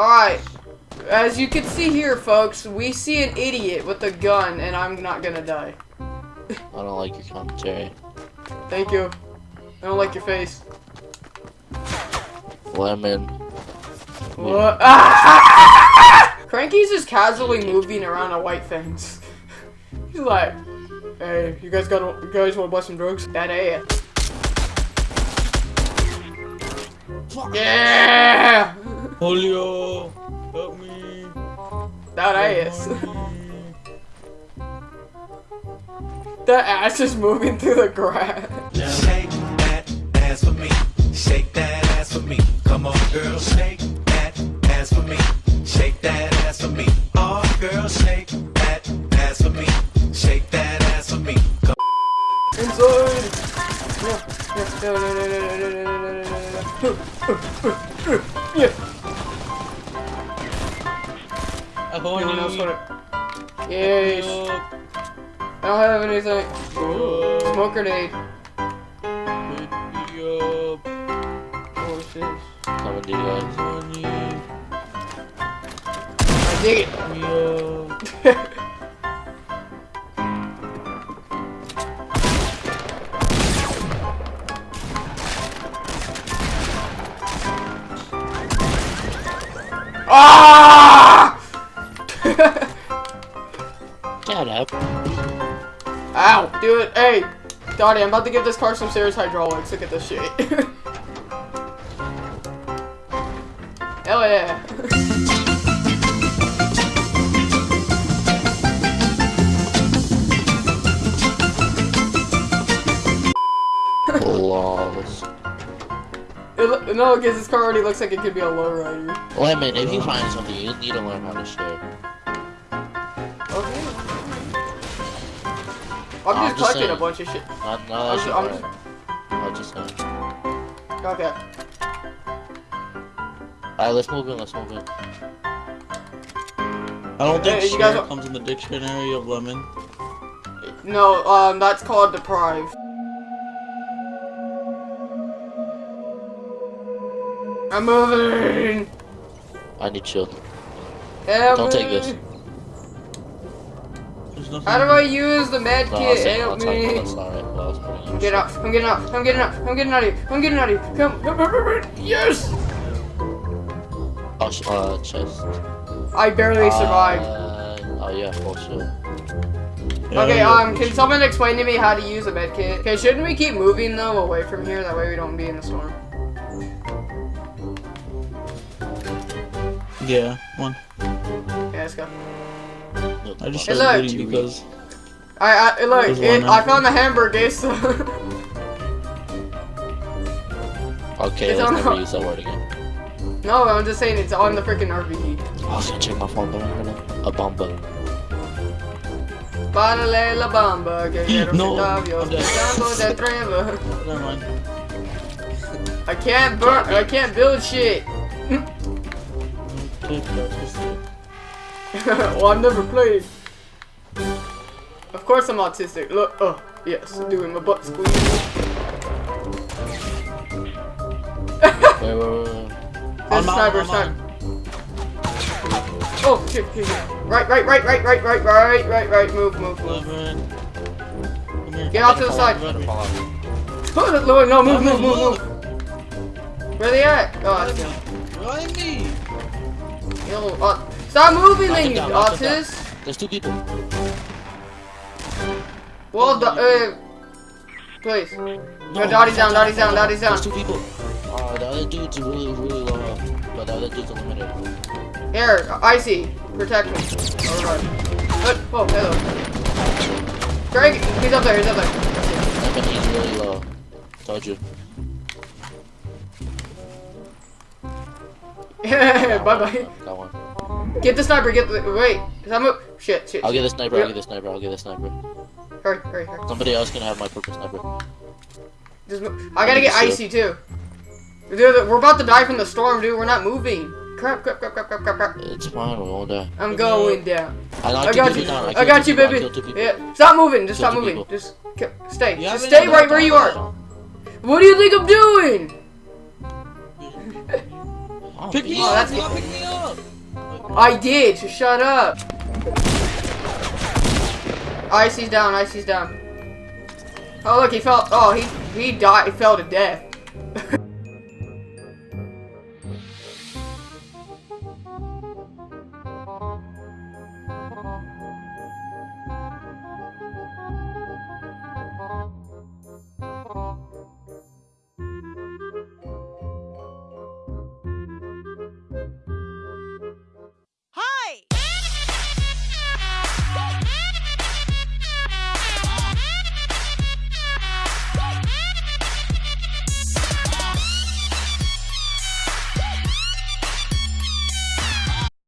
Alright. As you can see here, folks, we see an idiot with a gun, and I'm not gonna die. I don't like your commentary. Thank you. I don't like your face. Lemon. What? Ah! Cranky's just casually moving around a white fence. He's like, "Hey, you guys got you guys want to buy some drugs?" That ass. Yeah, Julio, help me. that ass. that ass is moving through the grass. Shake that ass for me. Shake that ass for me. Come on, girl, shake that ass for me. Shake that ass for me. Oh, girl, shake that ass for me. Shake that ass for me. Come Inside. Yeah, yeah, no, no, no, no, no, no, no, no, no, no, Ahoy. No one else want it. Yes. I don't have anything. Smoke grenade. To you guys. I dig it. ah! Shut up. Ow! Do it. Hey, Dottie, I'm about to give this car some serious hydraulics. Look at this shit. Hell yeah. Lols. It, no, because this car already looks like it could be a lowrider. Lemon, if you find something, you need to learn how to share. Okay. I'm I'm just just collecting a bunch of shit. Not, not I'm that I'm shit, I'll just say. Okay. Alright, let's move in, let's move in. I don't think Hey, you share are- comes in the dictionary of lemon. No, um, that's called deprive. I'm moving. I need shield. Help Don't take this. There's nothing. How do I use the med No, I'll kit? say, I'll Help tell you me. that's alright, but I was putting I'm on getting out. I'm getting out. I'm getting out. I'm getting out of here. I'm getting out of here. Come. come, come, come, come. Yes. Oh, uh, chest. I barely survived. Uh, oh yeah, for sure. Yeah, Okay, um, can someone explain to me how to use a med kit? Okay, shouldn't we keep moving though away from here? That way we don't be in the storm. Yeah, one. Yeah, let's go. I just started looting because I, I look. It, I found the hamburger. So Okay, It's let's never the- use that word again. no, I'm just saying it's on the freaking RPG. I was gonna check my phone, but I'm gonna a bomba. Parale la bamba, que quiero No, centavos, I'm dead. pensando de trevo. never mind. I can't burn. I can't build shit. Well, I've never played. Of course I'm autistic. Look, oh, yes, doing my butt squeeze. Wait, wait, wait, wait. Out, sniper, I'm sniper. Oh, shit, shit, shit. Right, right, right, right, right, right, right, right, right, move, move, move. Here. Get off to the side. Run me. Fall. Oh, no, move, move, move, move. Where they at? Oh, that's him. Run me. Yo, uh, stop moving then, you down, knock him down. autist. There's two people. Well, the, uh, please. No, Dottie's down, Dottie's down, Dottie's down. There's two people. Uh, the other dude's really, really low health, but the other dude's unlimited. Here, icy, protect me. Alright. Oh, oh, hello. Greg, he's up there, he's up there. I mean, he's really low. Told you. Bye bye. Got one. Get the sniper, get the, wait. Is that move? Shit, shit. I'll get the sniper, I'll get the sniper, I'll get the sniper. Hurry, hurry, hurry. Somebody else can have my purple sniper. Just. I gotta get icy too. Dude, we're about to die from the storm, dude. We're not moving. Crap, crap, crap, crap, crap, crap, crap. It's fine, we won't die. I'm going down. I, I got you. down. I killed got you, I baby. Yeah. Stop moving. Just stop moving. people. Just stay. Just stay right where you are. What do you think I'm doing? Oh, Pick me. Oh, up. you pick me up. I did. So shut up. Icy's down. Icy's down. Oh look, he fell. Oh, he he died. He fell to death.